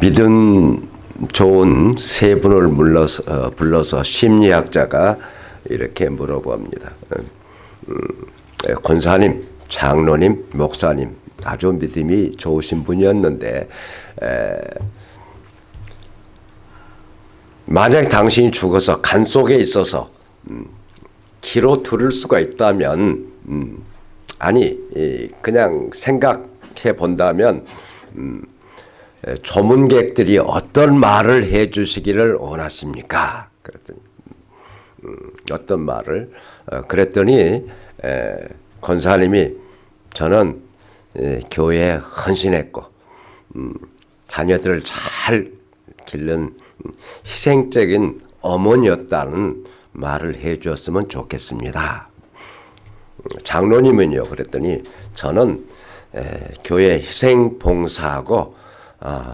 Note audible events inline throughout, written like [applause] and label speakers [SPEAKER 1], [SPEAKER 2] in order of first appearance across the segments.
[SPEAKER 1] 믿음 좋은 세 분을 불러서, 어, 불러서 심리학자가 이렇게 물어봅니다. 음, 에, 권사님, 장로님, 목사님 아주 믿음이 좋으신 분이었는데 에, 만약 당신이 죽어서 간 속에 있어서 음, 기로 들을 수가 있다면 음, 아니 이, 그냥 생각해 본다면 음, 에, 조문객들이 어떤 말을 해 주시기를 원하십니까? 그랬더니 음, 어떤 말을 어, 그랬더니 에, 권사님이 저는 에, 교회에 헌신했고 음, 자녀들을 잘 기른 희생적인 어머니였다는 말을 해 주었으면 좋겠습니다. 장로님은요 그랬더니 저는 에, 교회 희생 봉사하고 아,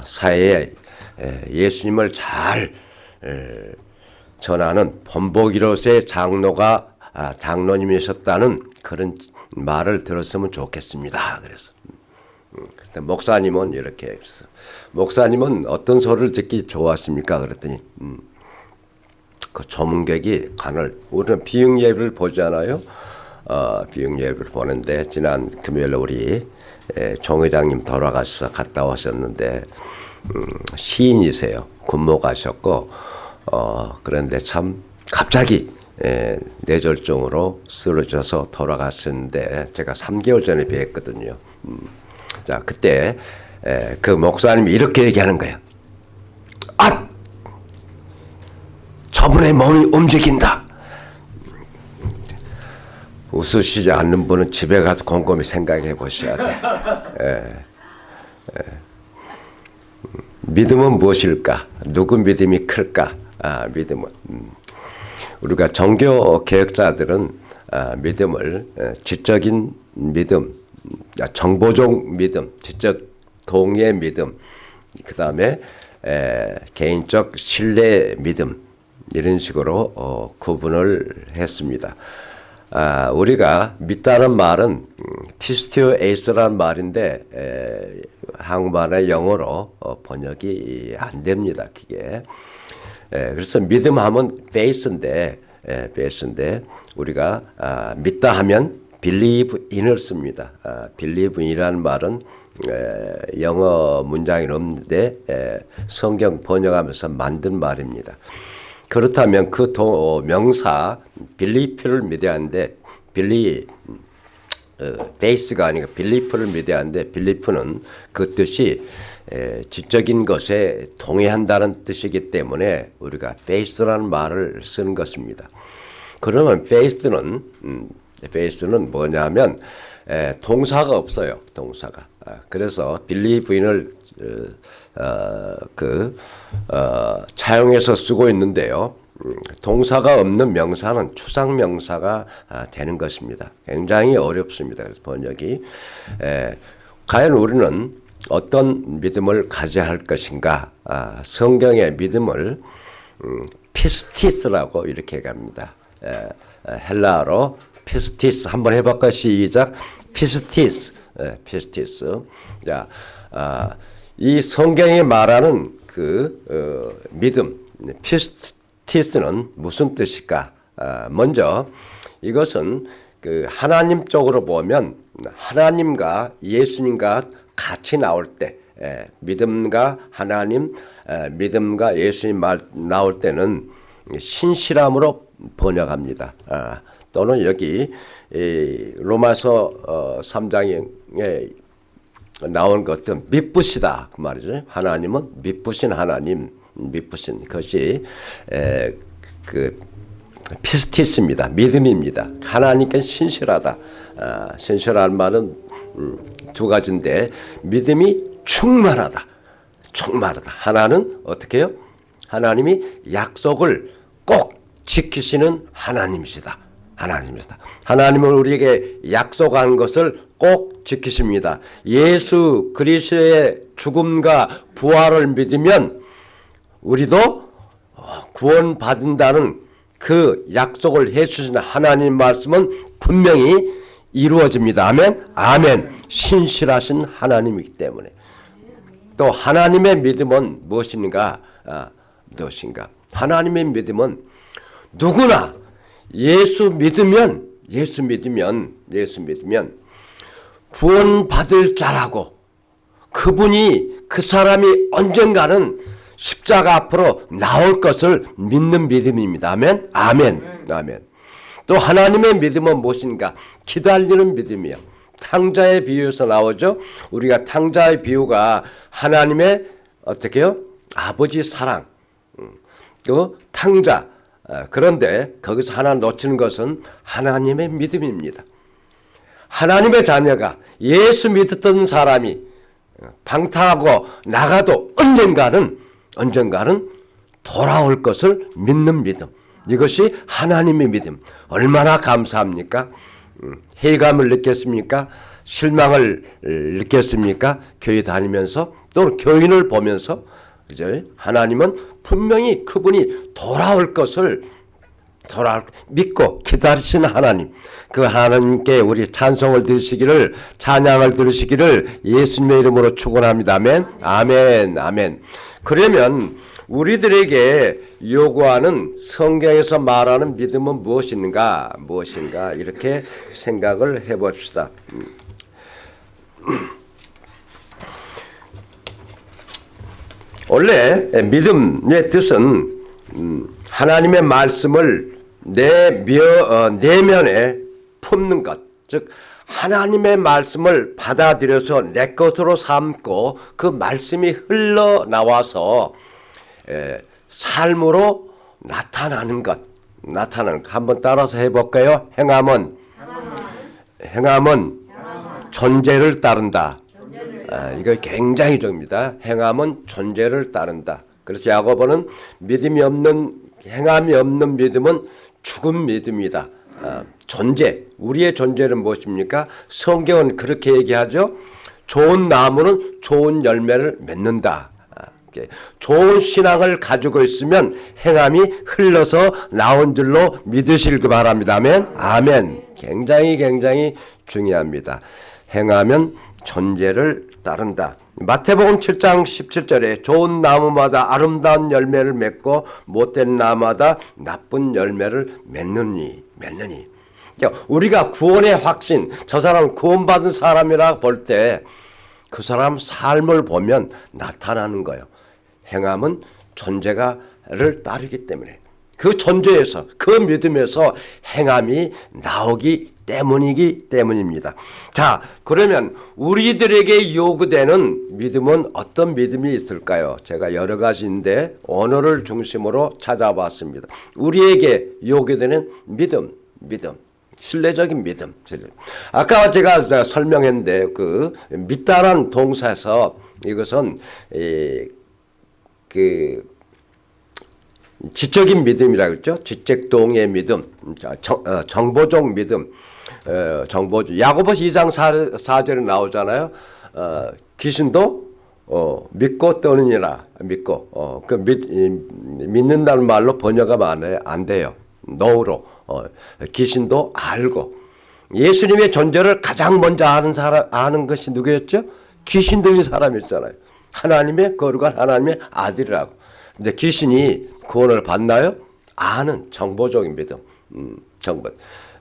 [SPEAKER 1] 사회에 에, 예수님을 잘 에, 전하는 본보기로서의 장로가 아, 장로님이셨다는 그런 말을 들었으면 좋겠습니다. 그래서 음, 목사님은 이렇게 했어. 목사님은 어떤 소리를 듣기 좋아하십니까? 그랬더니 음, 그 조문객이 간을 우리는 비응 예배를 보잖아요. 어, 비응 예배를 보는데 지난 금요일 우리 에, 종 회장님 돌아가셔서 갔다 오셨는데 음, 시인이세요. 군모 가셨고 어, 그런데 참 갑자기 에, 뇌졸중으로 쓰러져서 돌아갔었는데 제가 3개월 전에 뵀거든요. 음, 자 그때 에, 그 목사님이 이렇게 얘기하는 거예요. 아! 저분의 몸이 움직인다. 웃으시지 않는 분은 집에 가서 곰곰이 생각해 보셔야 돼. 에, 에. 믿음은 무엇일까? 누구 믿음이 클까? 아, 믿음은 음. 우리가 종교 개혁자들은 아, 믿음을 에, 지적인 믿음, 아, 정보적 믿음, 지적 동의 믿음, 그 다음에 개인적 신뢰 믿음 이런 식으로 어, 구분을 했습니다. 아, 우리가 믿다는 말은 음, 티스티오 에이스라는 말인데 에, 한국말의 영어로 어, 번역이 안 됩니다. 그게 에, 그래서 믿음하면 faith인데 에, faith인데 우리가 아, 믿다 하면 believe in을 씁니다. 아, believe in이라는 말은 에, 영어 문장이 없는데 에, 성경 번역하면서 만든 말입니다. 그렇다면 그 도, 명사 빌리프를 하는데 빌리 어, 베이스가 아니고 빌리프를 하는데 빌리프는 그 뜻이 에, 지적인 것에 동의한다는 뜻이기 때문에 우리가 베이스라는 말을 쓰는 것입니다. 그러면 베이스는 음, 베이스는 뭐냐면 에, 동사가 없어요. 동사가. 아, 그래서 빌리브인을 어, 어, 그 어, 차용해서 쓰고 있는데요. 음, 동사가 없는 명사는 추상 명사가 아, 되는 것입니다. 굉장히 어렵습니다. 그래서 번역이 에, 과연 우리는 어떤 믿음을 가져야 할 것인가? 아, 성경의 믿음을 음, 피스티스라고 이렇게 갑니다. 에, 헬라어로 피스티스 한번 해볼까 시작 피스티스 에, 피스티스 자, 아, 이 성경이 말하는 그 어, 믿음 피스티스는 무슨 뜻일까? 아, 먼저 이것은 그 하나님 쪽으로 보면 하나님과 예수님과 같이 나올 때 에, 믿음과 하나님 에, 믿음과 예수님 말 나올 때는 신실함으로 번역합니다. 아, 또는 여기 로마서 어, 3장에 나온 것은 믿부시다 그 말이죠. 하나님은 믿부신 하나님, 믿부신 것이 에, 그 피스티스입니다. 믿음입니다. 하나님께 신실하다. 아, 신실한 말은 음, 두 가지인데 믿음이 충만하다. 충만하다. 하나는 어떻게 해요? 하나님이 약속을 꼭 지키시는 하나님이시다. 하나님이시다. 하나님은 우리에게 약속한 것을 꼭 지키십니다. 예수 그리스도의 죽음과 부활을 믿으면 우리도 구원받는다는 그 약속을 해주신 하나님 말씀은 분명히 이루어집니다. 아멘. 아멘. 신실하신 하나님이기 때문에. 또 하나님의 믿음은 무엇인가? 아, 무엇인가? 하나님의 믿음은 누구나 예수 믿으면 예수 믿으면 예수 믿으면 구원받을 자라고 그분이 그 사람이 언젠가는 십자가 앞으로 나올 것을 믿는 믿음입니다. 아멘. 아멘. 아멘. 또 하나님의 믿음은 무엇인가? 기다리는 믿음이요. 탕자의 비유에서 나오죠. 우리가 탕자의 비유가 하나님의 어떻게요? 아버지 사랑. 음, 그 탕자. 아, 그런데 거기서 하나 놓치는 것은 하나님의 믿음입니다. 하나님의 자녀가 예수 믿었던 사람이 방탕하고 나가도 언젠가는 언젠가는 돌아올 것을 믿는 믿음. 이것이 하나님의 믿음. 얼마나 감사합니까? 음, 해감을 느꼈습니까? 실망을 느꼈습니까? 교회 다니면서 또 교인을 보면서 그죠? 하나님은 분명히 그분이 돌아올 것을 돌아 믿고 기다리시는 하나님 그 하나님께 우리 찬송을 들으시기를 찬양을 들으시기를 예수님의 이름으로 축원합니다. 아멘. 아멘. 아멘. 그러면 우리들에게 요구하는 성경에서 말하는 믿음은 무엇인가? 무엇인가? 이렇게 생각을 해 봅시다. 원래 믿음의 뜻은 하나님의 말씀을 내 며, 어, 내면에 품는 것. 즉 하나님의 말씀을 받아들여서 내 것으로 삼고 그 말씀이 흘러나와서 에, 삶으로 나타나는 것. 나타나는 것. 한번 따라서 해볼까요? 행함은 행함은 존재를 따른다. 아, 이거 굉장히 중요합니다. 행함은 존재를 따른다. 그래서 야고보는 믿음이 없는 행함이 없는 믿음은 죽은 믿음이다. 아, 존재, 우리의 존재는 무엇입니까? 성경은 그렇게 얘기하죠. 좋은 나무는 좋은 열매를 맺는다. 아, 좋은 신앙을 가지고 있으면 행함이 흘러서 나온 줄로 믿으실 그 바랍니다. 아멘. 아멘. 굉장히 굉장히 중요합니다. 행하면 존재를 따른다. 마태복음 7장 17절에 좋은 나무마다 아름다운 열매를 맺고 못된 나무마다 나쁜 열매를 맺느니 맺느니 우리가 구원의 확신 저 사람 구원받은 사람이라 볼 때 그 사람 삶을 보면 나타나는 거예요. 행함은 존재가를 따르기 때문에 그 존재에서 그 믿음에서 행함이 나오기 때문이기 때문입니다. 자, 그러면 우리들에게 요구되는 믿음은 어떤 믿음이 있을까요? 제가 여러 가지인데 언어를 중심으로 찾아봤습니다. 우리에게 요구되는 믿음, 믿음. 신뢰적인 믿음. 아까 제가 설명했는데 그 믿다란 동사에서 이것은 그 지적인 믿음이라고 했죠. 지적동의 믿음, 정, 어, 정보적 믿음, 어, 정보 야고보서 2장 4, 절에 나오잖아요. 어, 귀신도 어, 믿고 떠느니라 믿고 어, 그 믿, 믿는다는 말로 번역하면 안 돼요. 노로 어, 귀신도 알고 예수님의 존재를 가장 먼저 아는 사람 아는 것이 누구였죠? 귀신 들린 사람이었잖아요. 하나님의 거룩한 하나님의 아들이라고. 근데 귀신이 구원을 받나요? 아는 정보적인 믿음. 음, 정보.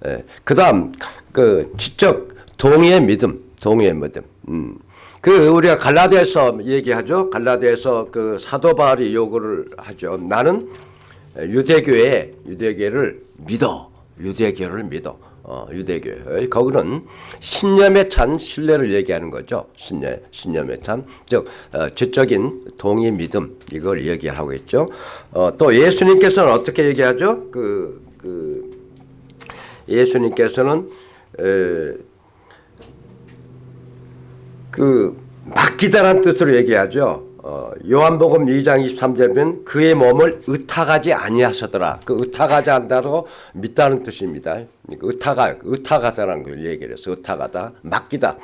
[SPEAKER 1] 예. 그 다음 그 지적 동의의 믿음, 동의의 믿음. 음. 그 우리가 갈라디아서 얘기하죠. 갈라디아서 그 사도 바울이 요구를 하죠. 나는 유대교회 유대교를 믿어. 유대교를 믿어. 어, 유대교. 거기는 신념에 찬 신뢰를 얘기하는 거죠. 신념, 신념에 찬. 즉, 어, 지적인 동의 믿음, 이걸 얘기하고 있죠. 어, 또 예수님께서는 어떻게 얘기하죠? 그, 그, 예수님께서는, 에, 그, 맡기다란 뜻으로 얘기하죠. 어, 요한복음 2장 23절에 보면 그의 몸을 의탁하지 아니하셨더라. 그 의탁하지 않다고 믿다는 뜻입니다. 그러니까 의탁하, 의탁하다라는 걸 얘기를 해서 의탁하다, 맡기다,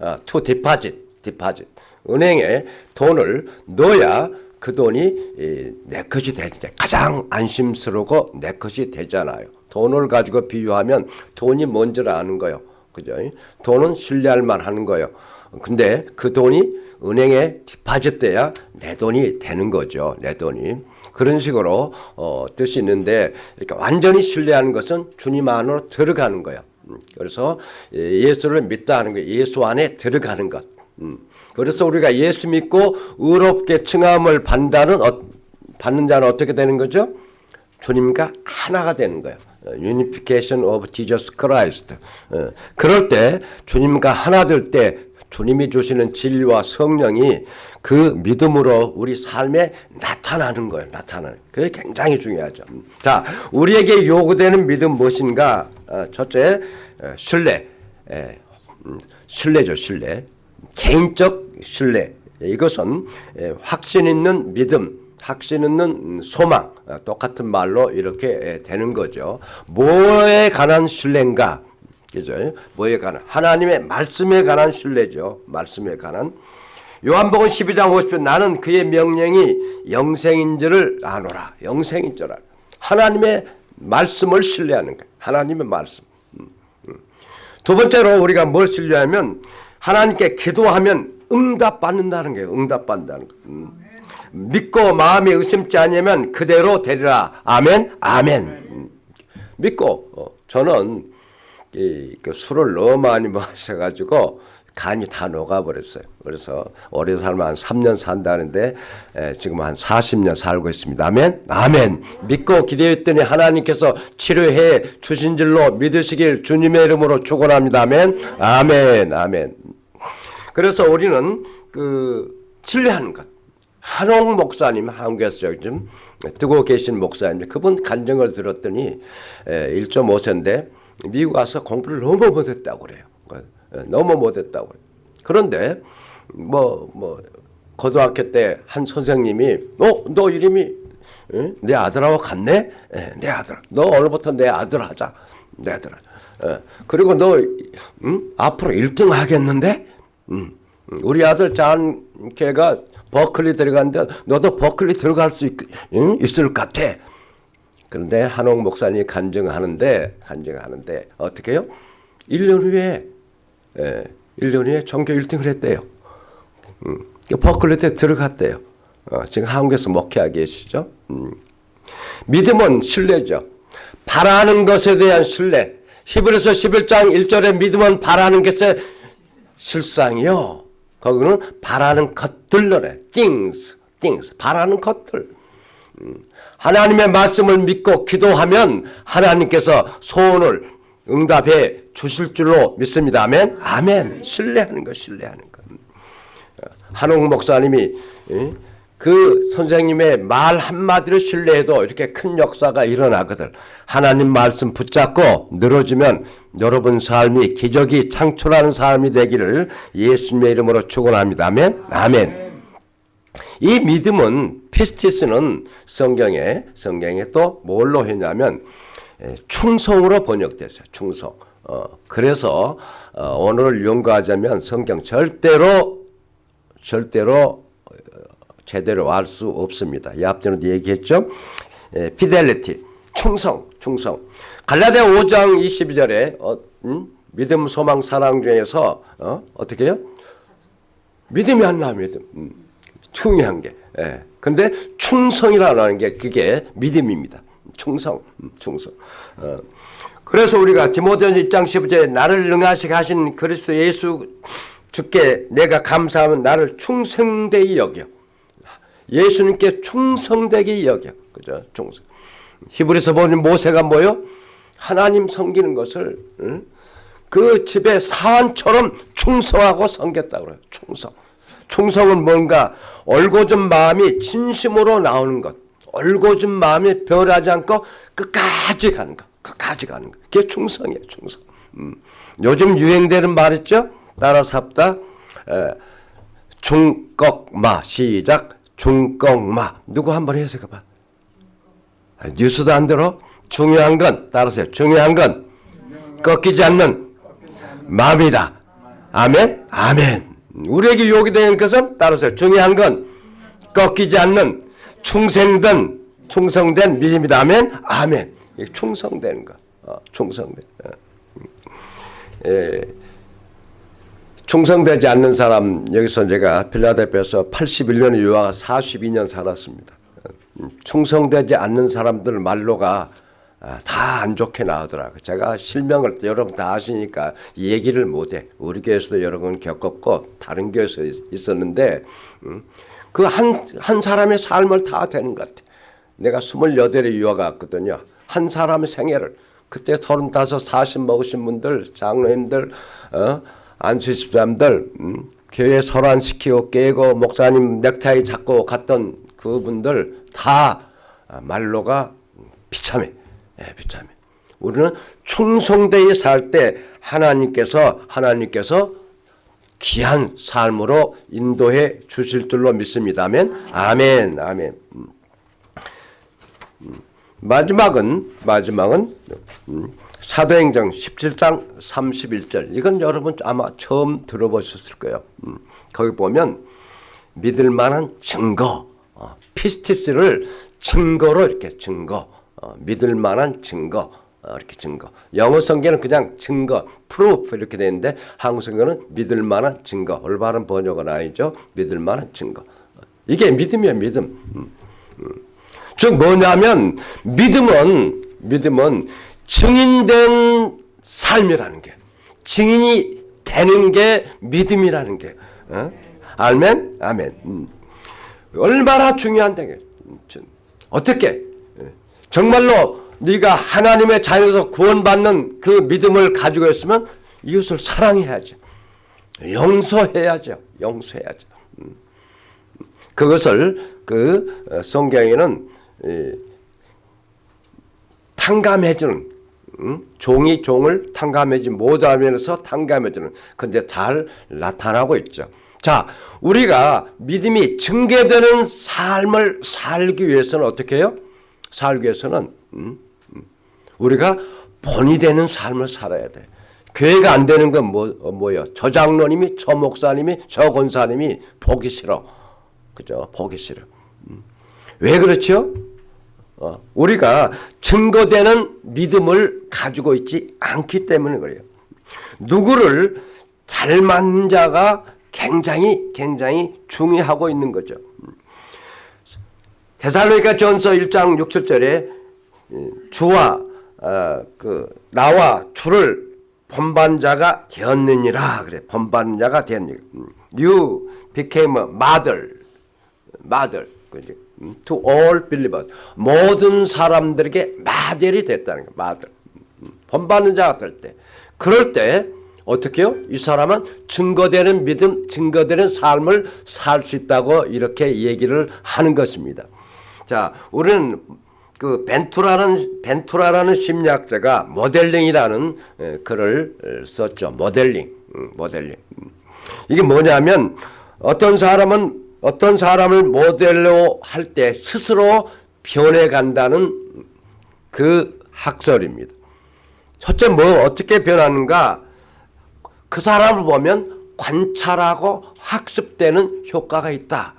[SPEAKER 1] 어, to deposit, deposit. 은행에 돈을 넣어야 그 돈이 내 것이 되는데 가장 안심스러우고 내 것이 되잖아요. 돈을 가지고 비유하면 돈이 뭔지를 아는 거예요. 그죠? 돈은 신뢰할 만하는 거예요. 근데 그 돈이 은행에 디파짓 돼야 내 돈이 되는 거죠. 내 돈이. 그런 식으로 어, 뜻이 있는데 그러니까 완전히 신뢰하는 것은 주님 안으로 들어가는 거예요. 음, 그래서 예, 예수를 믿다 하는 거예요. 예수 안에 들어가는 것. 음, 그래서 우리가 예수 믿고 의롭게 칭함을 받는, 어, 자는 어떻게 되는 거죠? 주님과 하나가 되는 거예요. 어, Unification of Jesus Christ. 어, 그럴 때 주님과 하나 될 때 주님이 주시는 진리와 성령이 그 믿음으로 우리 삶에 나타나는 거예요. 나타나는. 그게 굉장히 중요하죠. 음. 자, 우리에게 요구되는 믿음 무엇인가? 어, 첫째, 신뢰. 음, 신뢰죠, 신뢰. 개인적 신뢰. 이것은 확신 있는 믿음. 확신 있는 소망 똑같은 말로 이렇게 되는 거죠. 뭐에 관한 신뢰인가? 그죠? 뭐에 관한 하나님의 말씀에 관한 신뢰죠. 말씀에 관한 요한복음 12장 50편 나는 그의 명령이 영생인 줄을 아노라. 영생인 줄 알아. 하나님의 말씀을 신뢰하는 거예요. 하나님의 말씀. 음, 음. 두 번째로 우리가 뭘 신뢰하면 하나님께 기도하면 응답받는다는 거예요. 응답받는다는 거. 음. 믿고 마음이 의심지 않으면 그대로 되리라. 아멘. 아멘. 믿고 어, 저는 이, 그 술을 너무 많이 [laughs] 마셔가지고 간이 다 녹아버렸어요. 그래서 오래 살면 한 3년 산다는데 에, 지금 한 40년 살고 있습니다. 아멘? 아멘. 믿고 기대했더니 하나님께서 치료해 주신 줄로 믿으시길 주님의 이름으로 축원합니다. 아멘? 아멘. 아멘. 그래서 우리는 그 신뢰하는 것. 한옥 목사님 한국에서 좀 뜨고 계신 목사님 그분 간증을 들었더니 1.5세인데 미국 와서 공부를 너무 못했다고 그래요. 너무 못했다고 그래요. 그런데 뭐뭐 뭐 고등학교 때 한 선생님이 어너 이름이 에? 내 아들하고 같네? 에, 내 아들. 너 오늘부터 내 아들 하자. 내 아들. 에, 그리고 너 음? 앞으로 1등 하겠는데? 음. 우리 아들 장걔가 버클리 들어갔는데 너도 버클리 들어갈 수 있, 응? 있을 것 같아. 그런데 한옥 목사님이 간증하는데 간증하는데 어떻게 해요? 1년 후에 예, 1년 후에 전교 1등을 했대요. 음, 버클리 때 들어갔대요. 어, 지금 한국에서 목회하고 계시죠. 음. 믿음은 신뢰죠. 바라는 것에 대한 신뢰. 히브리서 11장 1절에 믿음은 바라는 것의 실상이요. 거기는 바라는 것들로래. things, things. 바라는 것들. 음. 하나님의 말씀을 믿고 기도하면 하나님께서 소원을 응답해 주실 줄로 믿습니다. 아멘. 아멘. 신뢰하는 것, 신뢰하는 것. 한옥 목사님이 그 선생님의 말 한마디를 신뢰해도 이렇게 큰 역사가 일어나거든. 하나님 말씀 붙잡고 늘어지면 여러분 삶이 기적이 창출하는 삶이 되기를 예수님의 이름으로 축원합니다. 아멘. 아멘. 이 믿음은 피스티스는 성경에 성경에 또 뭘로 했냐면 충성으로 번역됐어요. 충성. 어, 그래서 어, 오늘 연구하자면 성경 절대로 절대로 제대로 알 수 없습니다. 이 앞전에도 얘기했죠. 에, 피델리티, 충성, 충성. 갈라디아 5장 22절에 어, 음? 믿음, 소망, 사랑 중에서 어? 떻게 해요? 믿음이 하나 믿음. 음. 중요한 게. 예. 근데 충성이라는 게 그게 믿음입니다. 충성, 음, 충성. 어. 그래서 우리가 디모데전서 1장 15절에 나를 능하시게 하신 그리스도 예수 주께 내가 감사하면 나를 충성되이 여겨. 예수님께 충성되게 여겨. 그죠? 충성. 히브리서 보면 모세가 뭐요? 하나님 섬기는 것을 응? 그 집의 사원처럼 충성하고 섬겼다 그래요. 충성. 충성은 뭔가 얼고준 마음이 진심으로 나오는 것. 얼고준 마음이 변하지 않고 끝까지 가는 것. 끝까지 가는 것. 그게 충성이에요. 충성. 음. 요즘 유행되는 말 있죠? 따라 삽다. 중꺽마 시작. 중꺽마 누구 한번 해석해봐. 뉴스도 안 들어? 중요한 건 따라서요. 중요한 건 꺾이지 않는 마음이다. 아멘? 아멘. 우리에게 요구되는 것은 따라서 중요한 건 꺾이지 않는 충성된 충성된 믿음이다. 아멘? 아멘. 충성되는 거. 어, 충성된. 어. 에, 충성되지 않는 사람 여기서 제가 필라델피아에서 81년에 유학 42년 살았습니다. 음, 충성되지 않는 사람들 말로가 아, 다안 좋게 나오더라고요. 제가 실명을 여러분 다 아시니까 얘기를 못해. 우리 교회에서도 여러 번 겪었고 다른 교회에서 있- 있었는데 그한한 사람의 삶을 다 되는 것 같아. 내가 28에 유학 갔거든요. 한 사람의 생애를 그때 35, 40 먹으신 분들, 장로님들, 어? 안수 집사님들, 음? 교회 설환시키고 깨고 목사님 넥타이 잡고 갔던 그분들 다 아, 말로가 비참해. 예, 비참해. 우리는 충성되이 살 때 하나님께서 하나님께서 귀한 삶으로 인도해 주실 줄로 믿습니다. 아멘. 아멘. 아멘. 마지막은 마지막은 음, 사도행전 17장 31절. 이건 여러분 아마 처음 들어보셨을 거예요. 음, 거기 보면 믿을 만한 증거, 어, 피스티스를 증거로 이렇게 증거, 어, 믿을 만한 증거, 어, 이렇게 증거. 영어 성경은 그냥 증거, proof 이렇게 되는데 한국 성경은 믿을 만한 증거. 올바른 번역은 아니죠. 믿을 만한 증거. 어, 이게 믿음이에요, 믿음. 음, 음. 즉 뭐냐면 믿음은 믿음은 증인된 삶이라는 게 증인이 되는 게 믿음이라는 게 어? 아멘 아멘 음. 얼마나 중요한데 어떻게 예. 정말로 네가 하나님의 자녀에서 구원받는 그 믿음을 가지고 있으면 이웃을 사랑해야죠 용서해야죠 용서해야죠 음. 그것을 그 어, 성경에는 이, 탕감해주는 음? 종이 종을 탕감해지 못하면서 탕감해주는 근데 잘 나타나고 있죠. 자, 우리가 믿음이 증개되는 삶을 살기 위해서는 어떻게 해요? 살기 위해서는 음? 음. 우리가 본이 되는 삶을 살아야 돼. 교회가 안 되는 건 뭐, 어, 뭐예요? 저 장로님이, 저 목사님이, 저 권사님이 보기 싫어. 그죠? 보기 싫어. 음. 왜 그렇죠? 어, 우리가 증거되는 믿음을 가지고 있지 않기 때문에 그래요. 누구를 닮은 자가 굉장히 굉장히 중요하고 있는 거죠. 데살로니가 전서 1장 6, 7절에 주와 어, 그 나와 주를 본반자가 되었느니라 그래. 본반자가 되었느니라. You became a mother. Mother. 그지 to all believers 모든 사람들에게 마델이 됐다는 거야 마델 본받는 자가 될 때 그럴 때 어떻게요? 이 사람은 증거되는 믿음, 증거되는 삶을 살 수 있다고 이렇게 얘기를 하는 것입니다. 자, 우리는 그 벤투라는 벤투라라는 심리학자가 모델링이라는 에, 글을 썼죠. 모델링, 음, 모델링. 음. 이게 뭐냐면 어떤 사람은 어떤 사람을 모델로 할 때 스스로 변해 간다는 그 학설입니다. 첫째 뭐 어떻게 변하는가? 그 사람을 보면 관찰하고 학습되는 효과가 있다.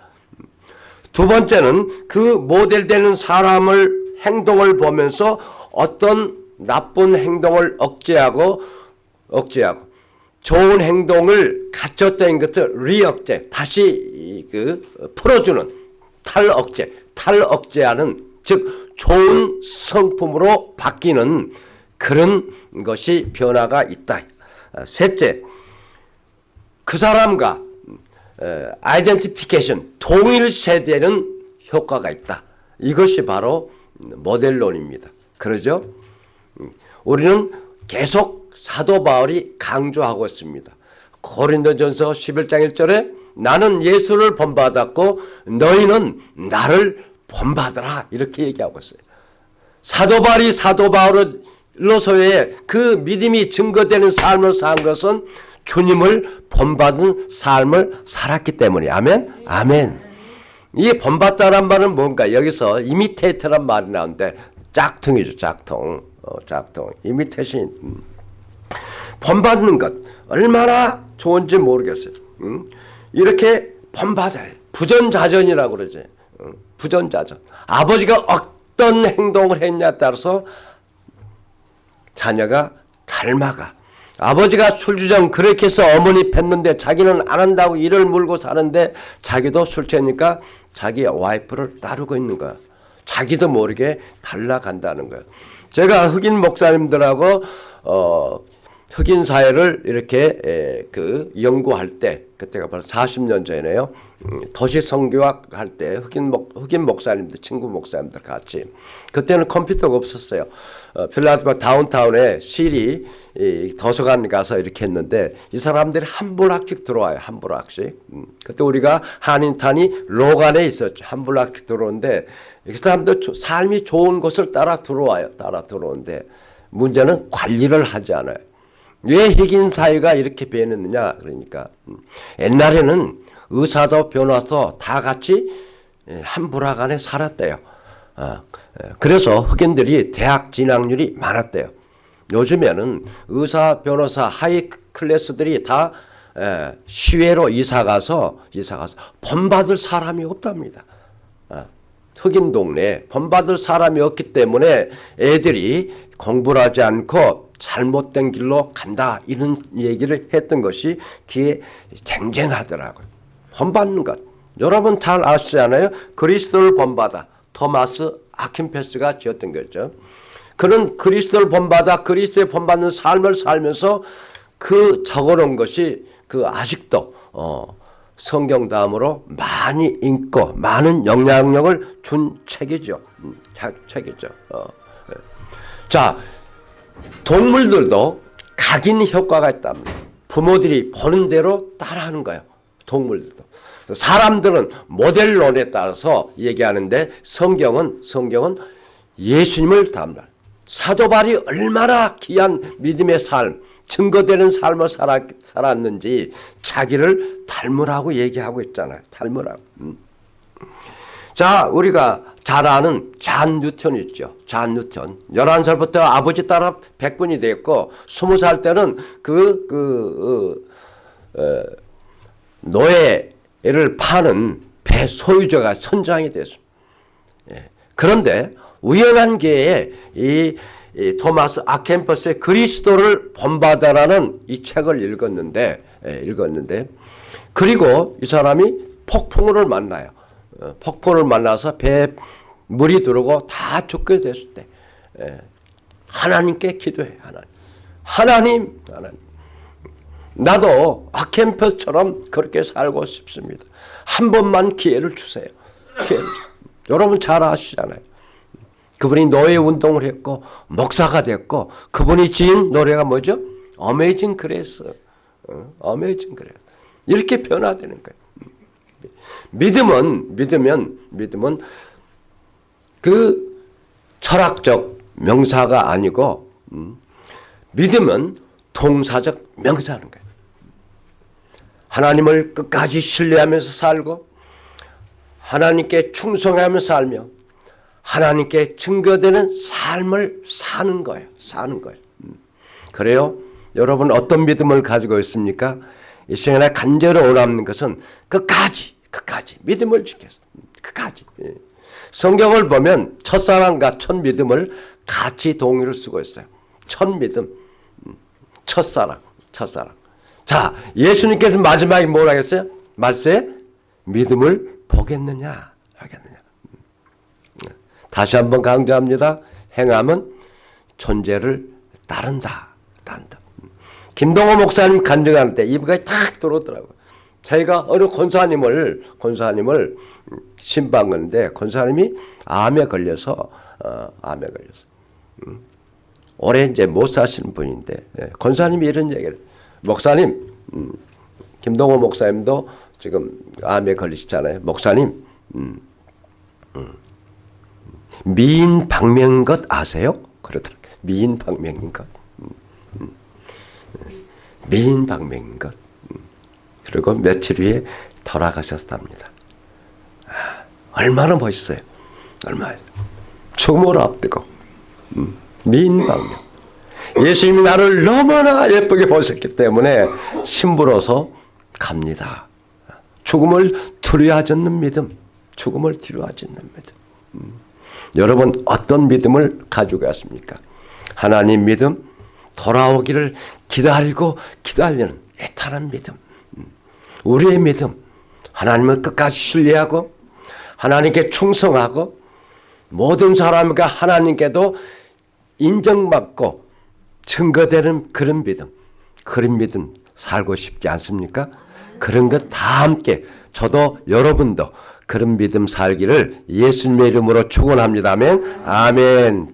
[SPEAKER 1] 두 번째는 그 모델되는 사람을 행동을 보면서 어떤 나쁜 행동을 억제하고 억제하고 좋은 행동을 갖췄던 것을 리억제 다시 그 풀어주는 탈억제 탈억제하는 즉 좋은 성품으로 바뀌는 그런 것이 변화가 있다. 셋째 그 사람과 아이덴티피케이션 동일세되는 효과가 있다. 이것이 바로 모델론입니다. 그러죠? 우리는 계속 사도 바울이 강조하고 있습니다. 고린도전서 11장 1절에 나는 예수를 본받았고 너희는 나를 본받으라. 이렇게 얘기하고 있어요. 사도 바울이 사도 바울로서의 그 믿음이 증거되는 삶을 산 것은 주님을 본받은 삶을 살았기 때문에 아멘? 아멘. 이 본받다란 말은 뭔가? 여기서 이미테이터란 말이 나오는데 짝퉁이죠 짝퉁. 어, 짝퉁. 이미테이션 음. 본받는 것 얼마나 좋은지 모르겠어요 음? 이렇게 본받아요 부전자전이라고 그러지 음? 부전자전 아버지가 어떤 행동을 했냐에 따라서 자녀가 닮아가 아버지가 술주정 그렇게 해서 어머니 뵀는데 자기는 안 한다고 일을 물고 사는데 자기도 술 취하니까 자기 와이프를 따르고 있는 거야. 자기도 모르게 따라간다는 거야. 제가 흑인 목사님들하고 어 흑인 사회를 이렇게 에, 그 연구할 때 그때가 바로 40년 전이네요. 음, 도시 선교학 할 때 흑인 목 흑인 목사님들 친구 목사님들 같이 그때는 컴퓨터가 없었어요. 어, 필라델피아 다운타운에 city 이 도서관 가서 이렇게 했는데 이 사람들이 한 block씩 들어와요. 한 block씩. 음, 그때 우리가 한인타운이 Logan에 있었죠. 한 block씩 들어오는데 이 사람들 조- 삶이 좋은 곳을 따라 들어와요. 따라 들어오는데 문제는 관리를 하지 않아요. 왜 흑인 사회가 이렇게 변했느냐 그러니까 음, 옛날에는 의사도 변호사도 다 같이 예, 한 불악 안에 살았대요. 아, 예, 그래서 흑인들이 대학 진학률이 많았대요. 요즘에는 의사, 변호사, 하이 클래스들이 다 예, 시외로 이사 가서 이사 가서 본받을 사람이 없답니다. 아, 흑인 동네에 본받을 사람이 없기 때문에 애들이 공부를 하지 않고 잘못된 길로 간다 이런 얘기를 했던 것이 귀에 쟁쟁하더라고요. 본받는 것. 여러분 잘 아시잖아요. 그리스도를 본받아. 토마스 아킨페스가 지었던 거죠. 그는 그리스도를 본받아 그리스도의 본받는 삶을 살면서 그 적어놓은 것이 그 아직도 어, 성경 다음으로 많이 읽고 많은 영향력을 준 책이죠. 음, 자- 책이죠. 어, 예. 자, 동물들도 각인 효과가 있답니다. 부모들이 보는 대로 따라하는 거예요. 동물들도. 사람들은 모델론에 따라서 얘기하는데 성경은 성경은 예수님을 닮아. 사도 바울이 얼마나 귀한 믿음의 삶, 증거되는 삶을 살았, 살았는지 자기를 닮으라고 얘기하고 있잖아요. 닮으라고. 음. 자, 우리가 잘 아는 잔 뉴턴 있죠. 잔 뉴턴. 11살부터 아버지 따라 백군이 됐고, 20살 때는 그, 그, 어, 어, 노예를 파는 배 소유자가 선장이 됐습니다. 예. 그런데 우연한 기회에 이, 이 토마스 아켄퍼스의 그리스도를 본받아라는 이 책을 읽었는데, 예, 읽었는데, 그리고 이 사람이 폭풍우를 만나요. 어, 폭풍을 만나서 배에 물이 들어오고 다 죽게 됐을 때 예, 하나님께 기도해 하나님 하나님 하나님 나도 아켄퍼스처럼 그렇게 살고 싶습니다. 한 번만 기회를 주세요. 기회를. 여러분 잘 아시잖아요. 그분이 노예 운동을 했고 목사가 됐고 그분이 지은 노래가 뭐죠? Amazing Grace. Amazing Grace. 이렇게 변화되는 거예요. 믿음은 믿으면 믿음은 그 철학적 명사가 아니고 음, 믿음은 동사적 명사라는 거예요. 하나님을 끝까지 신뢰하면서 살고 하나님께 충성하며 살며 하나님께 증거되는 삶을 사는 거예요. 사는 거예요. 음. 그래요? 여러분 어떤 믿음을 가지고 있습니까? 이 시간에 간절히 원하는 것은 끝까지 끝까지 믿음을 지켜서 끝까지 예. 성경을 보면 첫사랑과 첫 믿음을 같이 동의를 쓰고 있어요. 첫 믿음, 음, 첫사랑, 첫사랑. 자, 예수님께서 마지막에 뭐라 했어요? 말세 믿음을 보겠느냐 하겠느냐. 음. 다시 한번 강조합니다. 행함은 존재를 따른다. 따른다. 음. 김동호 목사님 간증할 때 이브가 탁 들어오더라고요. 저희가 어느 권사님을 권사님을 신방 건데 권사님이 암에 걸려서 어, 암에 걸려서 음. 올해 이제 못 사시는 분인데 예, 권사님이 이런 얘기를 목사님 음, 김동호 목사님도 지금 암에 걸리시잖아요. 목사님 음, 음, 미인 박명인 것 아세요? 그러더라고요. 미인 박명인 것. 음, 음. 미인 박명인 것. 그리고 며칠 후에 돌아가셨답니다. 아, 얼마나 멋있어요. 얼마나. 죽음을 앞두고 음, 미인방명. 예수님이 나를 너무나 예쁘게 보셨기 때문에 신부로서 갑니다. 죽음을 두려워하지 않는 믿음. 죽음을 두려워하지 않는 믿음. 음. 여러분 어떤 믿음을 가지고 갔습니까? 하나님 믿음, 돌아오기를 기다리고 기다리는 애타는 믿음. 음. 우리의 믿음. 하나님을 끝까지 신뢰하고 하나님께 충성하고 모든 사람과 하나님께도 인정받고 증거되는 그런 믿음. 그런 믿음 살고 싶지 않습니까? 그런 것 다 함께 저도 여러분도 그런 믿음 살기를 예수님의 이름으로 축원합니다. 아멘. 아멘.